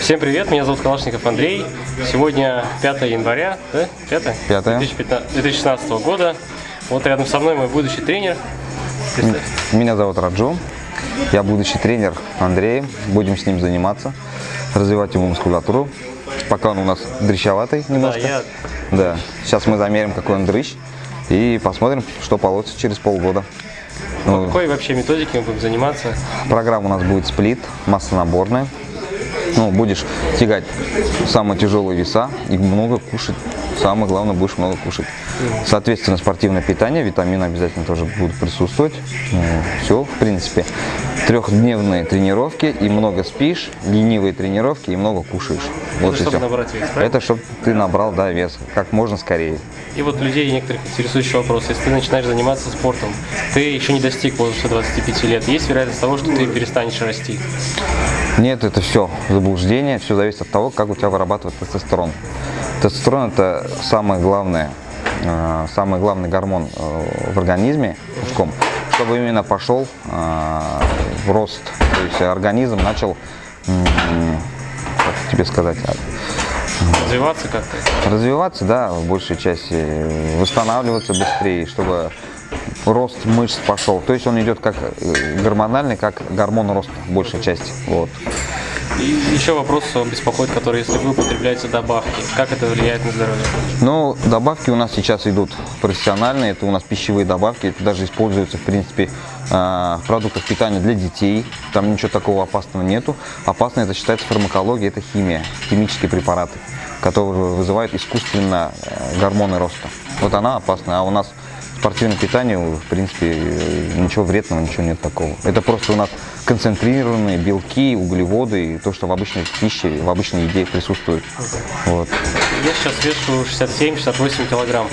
Всем привет, меня зовут Калашников Андрей. Сегодня 5 января, да? 5? 5. 2016 года. Вот рядом со мной мой будущий тренер. М- Меня зовут Раджу. Я будущий тренер Андрей. Будем с ним заниматься, развивать его мускулатуру. Пока он у нас дрыщоватый Да, немножко. я Да. Сейчас мы замерим, какой он дрыщ. И посмотрим, что получится через полгода. Ну, какой вообще методики мы будем заниматься? программа у нас будет сплит, масса наборная. Ну, будешь тягать самые тяжелые веса и много кушать. Самое главное, будешь много кушать. Соответственно, спортивное питание, витамины обязательно тоже будут присутствовать. все, в принципе. Трехдневные тренировки и много спишь, ленивые тренировки и много кушаешь. Вот и чтобы все. набрать вес, правильно? Это чтобы ты набрал, да, вес как можно скорее. И вот людей некоторых интересующий вопрос. Если ты начинаешь заниматься спортом, ты еще не достиг возраста 25 лет, есть вероятность того, что ты перестанешь расти? Нет, это все заблуждение, все зависит от того, как у тебя вырабатывает тестостерон. Тестостерон это самое главное, э, самый главный гормон э, в организме мужском, чтобы именно пошел э, в рост, то есть организм начал, как тебе сказать, а, Развиваться как-то? развиваться, да, в большей части, восстанавливаться быстрее, чтобы рост мышц пошел. То есть он идет как э, гормональный, как гормон роста, большая часть. Вот. И еще вопрос беспокоит, который, если вы употребляете добавки, как это влияет на здоровье? Ну, добавки у нас сейчас идут профессиональные, это у нас пищевые добавки, это даже используются, в принципе, а, в продуктах питания для детей, там ничего такого опасного нету. Опасно это считается фармакология, это химия, химические препараты, которые вызывают искусственно э, гормоны роста. Вот она опасна, а у нас спортивное питание, в принципе, э, ничего вредного, ничего нет такого. Это просто у нас концентрированные белки, углеводы, и то, что в обычной пище, в обычной еде присутствует. Вот. Я сейчас вешу 67-68 килограмм.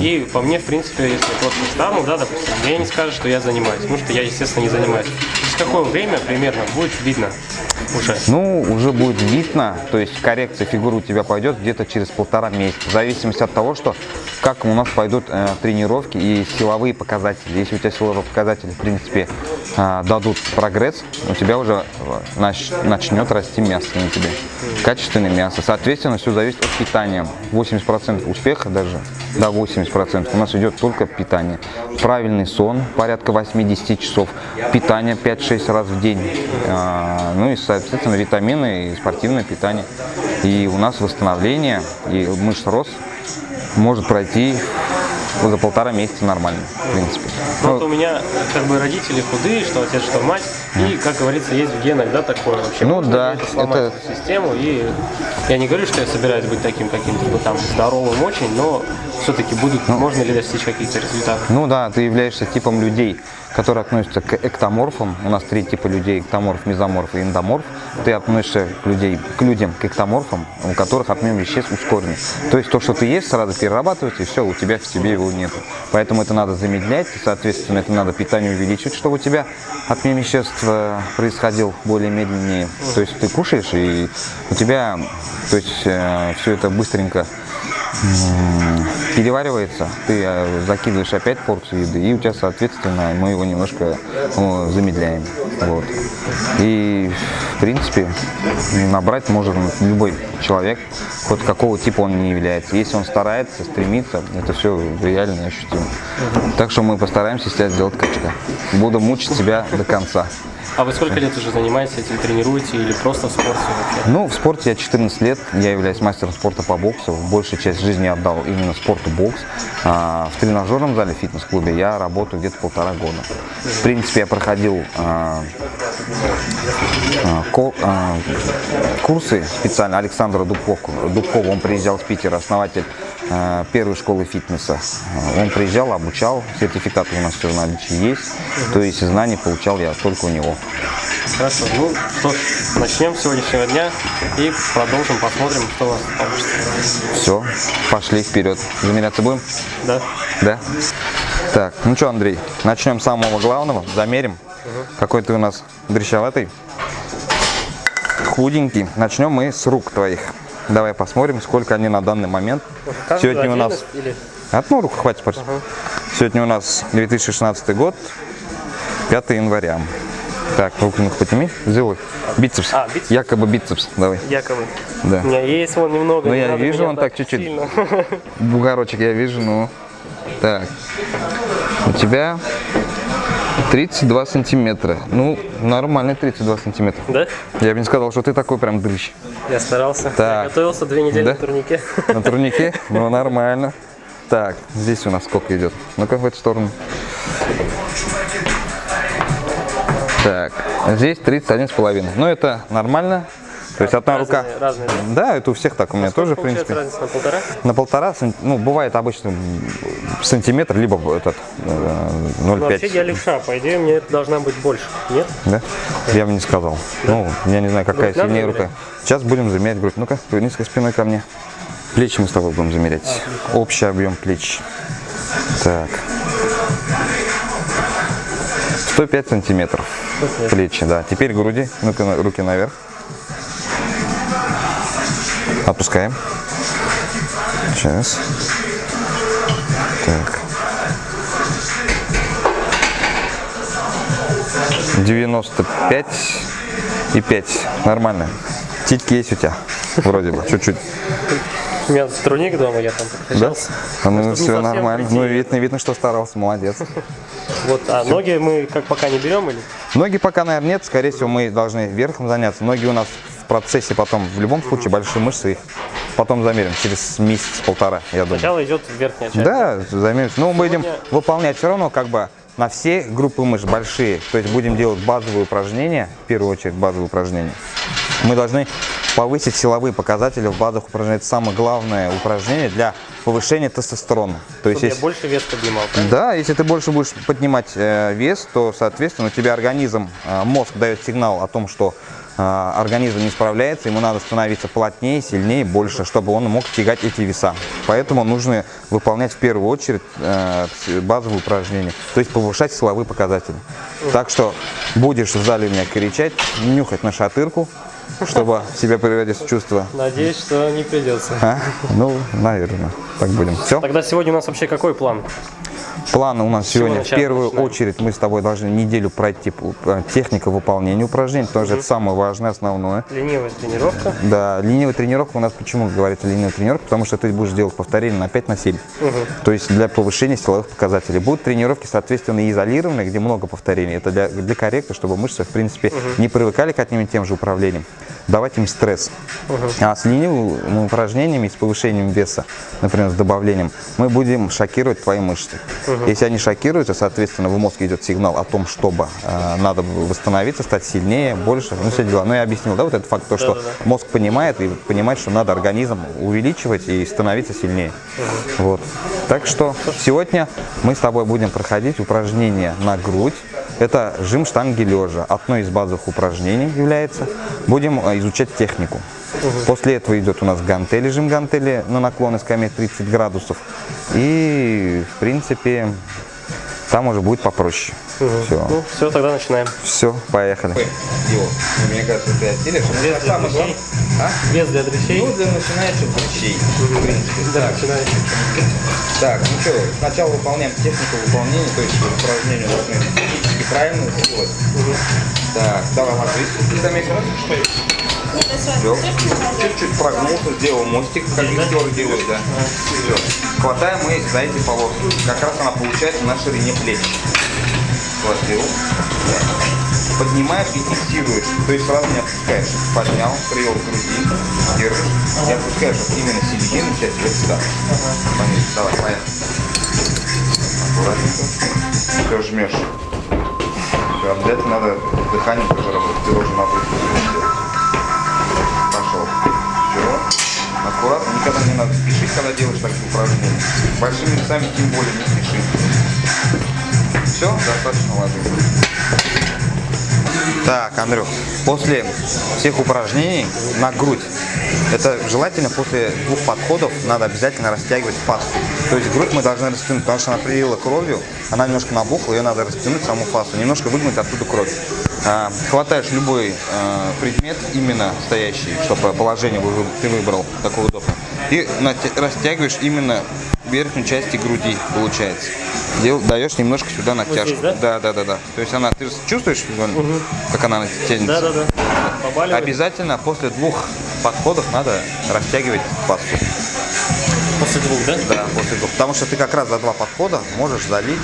И по мне, в принципе, если я просто встану, да, допустим, мне не скажут, что я занимаюсь. Потому что я, естественно, не занимаюсь. Какое время примерно будет видно уже? Ну, уже будет видно, то есть коррекция фигуры у тебя пойдет где-то через полтора месяца, в зависимости от того, что как у нас пойдут э, тренировки и силовые показатели. Если у тебя силовые показатели, в принципе, э, дадут прогресс, у тебя уже э, нач- начнет расти мясо на тебе, качественное мясо. Соответственно, все зависит от питания. 80% успеха даже, до 80% у нас идет только питание. Правильный сон, порядка 80 часов, питание 5-6 раз в день, э, ну и, соответственно, витамины и спортивное питание. И у нас восстановление и мышц рост может пройти за полтора месяца нормально, в принципе. Ну, Ну, вот у меня как бы родители худые, что отец, что мать. И, как говорится, есть в генах, да, такое вообще. Ну Можно да, это это- систему. И я не говорю, что я собираюсь быть таким каким-то там здоровым очень, но все-таки будут, можно ли достичь каких-то результатов. Ну да, ты являешься типом людей, которые относятся к эктоморфам. У нас три типа людей, эктоморф, мезоморф и эндоморф. Ты относишься к, людей, к людям, к эктоморфам, у которых обмен веществ ускорен. То есть то, что ты есть, сразу перерабатывается, и все, у тебя в тебе его нет. Поэтому это надо замедлять, соответственно, это надо питание увеличивать, чтобы у тебя обмен веществ э, происходил более медленнее. То есть ты кушаешь, и у тебя то есть, все это быстренько переваривается, ты э, закидываешь опять порцию еды, и у тебя, соответственно, мы его немножко замедляем. Вот. И, в принципе, набрать может любой человек, хоть какого типа он не является. Если он старается, стремится, это все реально ощутимо. Так что мы постараемся из сделать качка. Буду мучить себя до конца. А вы сколько лет уже занимаетесь этим, тренируете или просто в спорте вообще? Ну, в спорте я 14 лет, я являюсь мастером спорта по боксу. Большую часть жизни отдал именно спорту бокс. А, в тренажерном зале фитнес-клубе я работаю где-то полтора года. В принципе, я проходил а, а, а, курсы специально Александра Дубкова. Дубкова, он приезжал с Питера, основатель первой школы фитнеса. Он приезжал, обучал, сертификаты у нас все в наличии есть. То есть знания получал я только у него. Хорошо, ну что ж, начнем с сегодняшнего дня и продолжим, посмотрим, что у вас получится. Все, пошли вперед. Замеряться будем? Да? Да? Так, ну что, Андрей, начнем с самого главного, замерим. Какой ты у нас дрещеватый, худенький. Начнем мы с рук твоих. Давай посмотрим, сколько они на данный момент. Сегодня у нас... Одну руку хватит, пожалуйста. Сегодня у нас 2016 год, 5 января. Так, руку ну подними, сделай. Бицепс. А, бицепс? Якобы бицепс, давай. Якобы. Да. У меня есть вон немного. Ну, не я вижу, он так чуть-чуть. Бугорочек я вижу, ну. Так. У тебя 32 сантиметра. Ну, нормальный 32 сантиметра. Да? Я бы не сказал, что ты такой прям дрыщ. Я старался. Так. Я готовился две недели Да? на турнике. На турнике? Ну, нормально. Так, здесь у нас сколько идет? Ну-ка, в эту сторону. Так, здесь 31 с половиной. Ну, это нормально. То есть одна рука. Разные, да? Да, это у всех так, у меня тоже, в принципе. разница на полтора? На полтора, ну, бывает обычно сантиметр, либо этот э, Ну, вообще 0,5. я левша, по идее мне это должна быть больше, нет? Да? Я бы не сказал. Ну, я не знаю, какая Грудь сильнее рука. Сейчас будем замерять грудь. Ну-ка, повернись спиной ко мне. Плечи мы с тобой будем замерять. Общий объем плеч. Так. 105 сантиметров. Плечи, да. Теперь груди. Ну-ка, руки наверх. Отпускаем. Сейчас. Так. 95 и 5. Нормально. Титьки есть у тебя? Вроде бы, чуть-чуть. У меня турник дома, я там Да? подкачался. А ну все нормально. прийти. Ну видно, видно, что старался, молодец. Вот, а ноги мы как пока не берем или? Ноги пока, наверное, нет. Скорее всего, мы должны верхом заняться. Ноги у нас процессе потом, в любом случае, большие мышцы их потом замерим. Через месяц-полтора, я думаю. Сначала идет верхняя часть. Да, замерим. Ну, мы будем выполнять все равно как бы на все группы мышц большие. То есть будем делать базовые упражнения, в первую очередь базовые упражнения. Мы должны повысить силовые показатели в базовых упражнениях. Это самое главное упражнение для повышения тестостерона. То есть, если- больше вес поднимал, правильно? да, если ты больше будешь поднимать э, вес, то, соответственно, у тебя организм, э, мозг дает сигнал о том, что организм не справляется, ему надо становиться плотнее, сильнее, больше, чтобы он мог тягать эти веса. Поэтому нужно выполнять в первую очередь э, базовые упражнения, то есть повышать силовые показатели. Так что будешь в зале меня кричать, нюхать на шатырку, чтобы себя приводить в чувство. Надеюсь, что не придется. А? Ну, наверное, так будем. Все? Тогда сегодня у нас вообще какой план? Планы у нас сегодня в первую начинаем? очередь мы с тобой должны неделю пройти техника выполнения упражнений, потому что это самое важное, основное. Ленивая тренировка. Да, ленивая тренировка у нас почему говорится ленивая тренировка? Потому что ты будешь делать повторение на 5 на 7. То есть для повышения силовых показателей. Будут тренировки, соответственно, изолированные, где много повторений. Это для, для корректа, чтобы мышцы, в принципе, не привыкали к одним и тем же управлениям. Давать им стресс. А с ленивыми упражнениями, с повышением веса, например, с добавлением, мы будем шокировать твои мышцы. Если они шокируются, соответственно, в мозг идет сигнал о том, чтобы э, надо восстановиться, стать сильнее, больше, ну все дела. Ну я объяснил, да, вот этот факт, то, что Да-да-да. мозг понимает и понимает, что надо организм увеличивать и становиться сильнее. Вот. Так что сегодня мы с тобой будем проходить упражнения на грудь. Это жим штанги лежа. Одно из базовых упражнений является. Будем э, изучать технику. После этого идет у нас гантели, жим гантели на наклоны скамьи 30 градусов. И, в принципе, там уже будет попроще. Все. Ну, все, тогда начинаем. Все, поехали. Мне кажется, ты осилишь. Вес для дрыщей. Вес для дрыщей. Ну, для начинающих врачей, в принципе. Да, начинаем. Так, ну что, сначала выполняем технику выполнения, то есть упражнения должны правильно сделать. Так, давай, ложись. Ты заметил? Все. Чуть-чуть прогнулся, сделал мостик, как актер делает, да. Все. Хватаем мы за эти полоски. Как раз она получается на ширине плеч. Схватил. Поднимаешь и фиксируешь. То есть сразу не отпускаешь. Поднял, привел к груди, держишь. И отпускаешь вот именно середину часть вот сюда. Пониже. Давай, поехали. Аккуратненько. Все, жмешь. Все, обязательно надо дыхание тоже работать. Ты должен нагрузку. Пошел. Все. Аккуратно, никогда не надо спешить, когда делаешь такие упражнения. Большими весами тем более не спеши. Все, достаточно ложись. Так, Андрюх, после всех упражнений на грудь, это желательно после двух подходов надо обязательно растягивать фасу. То есть грудь мы должны растянуть, потому что она прилила кровью, она немножко набухла, ее надо растянуть саму фасу, немножко выгнуть оттуда кровь. А, хватаешь любой а, предмет, именно стоящий, чтобы положение ты выбрал такое удобное, и растягиваешь именно верхнюю часть груди, получается. дел- даешь немножко сюда натяжку. здесь, да? Да, да, да, да. То есть она, ты чувствуешь, вон, как она тянется? Да-да-да. Побаливает. Обязательно после двух подходов надо растягивать пасту. После двух, да? Да, после двух. Потому что ты как раз за два подхода можешь залить.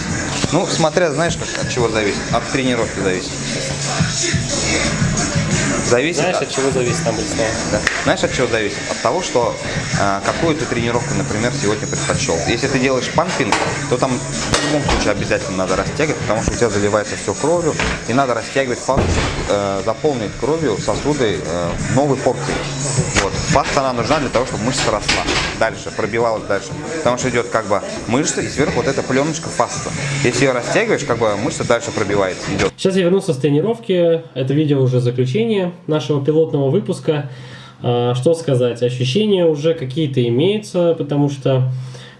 Ну, смотря, знаешь, как, от чего зависит. От тренировки зависит. Зависит Знаешь, от- от чего зависит там? Да. Знаешь, от чего зависит? От того, что э, какую ты тренировку, например, сегодня предпочел. Если ты делаешь пампинг, то там в любом случае обязательно надо растягивать, потому что у тебя заливается все кровью, и надо растягивать фасцию, э, заполнить кровью сосуды э, новой порции. Вот. Фасция она нужна для того, чтобы мышца росла дальше, пробивалась дальше. Потому что идет как бы мышца, и сверху вот эта пленочка фасция. Если ее растягиваешь, как бы мышца дальше пробивается, идет. Сейчас я вернулся с тренировки. Это видео уже заключение нашего пилотного выпуска. А, Что сказать? Ощущения уже какие-то имеются, потому что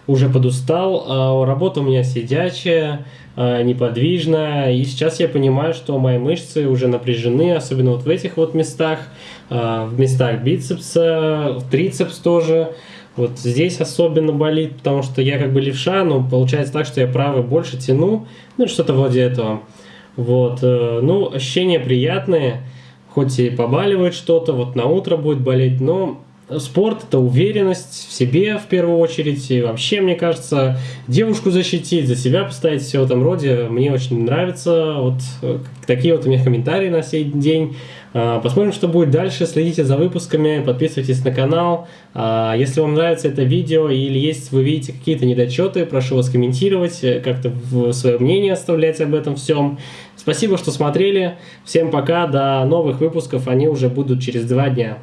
уже подустал. А Работа у меня сидячая, а, неподвижная. И сейчас я понимаю, что мои мышцы уже напряжены, особенно вот в этих вот местах. а, В местах бицепса, трицепс тоже. Вот здесь особенно болит, потому что я как бы левша, но получается так, что я правый больше тяну, ну что-то вроде этого. Вот, э, ну, ощущения приятные, хоть и побаливает что-то, вот на утро будет болеть, но спорт это уверенность в себе в первую очередь, и вообще, мне кажется, девушку защитить, за себя поставить, все в этом роде, мне очень нравится, вот э, такие вот у меня комментарии на сей день. А, Посмотрим, что будет дальше. Следите за выпусками, подписывайтесь на канал. А, Если вам нравится это видео или есть вы видите какие-то недочеты, прошу вас комментировать, э, как-то свое мнение оставлять об этом всем. Спасибо, что смотрели. Всем пока, до новых выпусков. Они уже будут через два дня.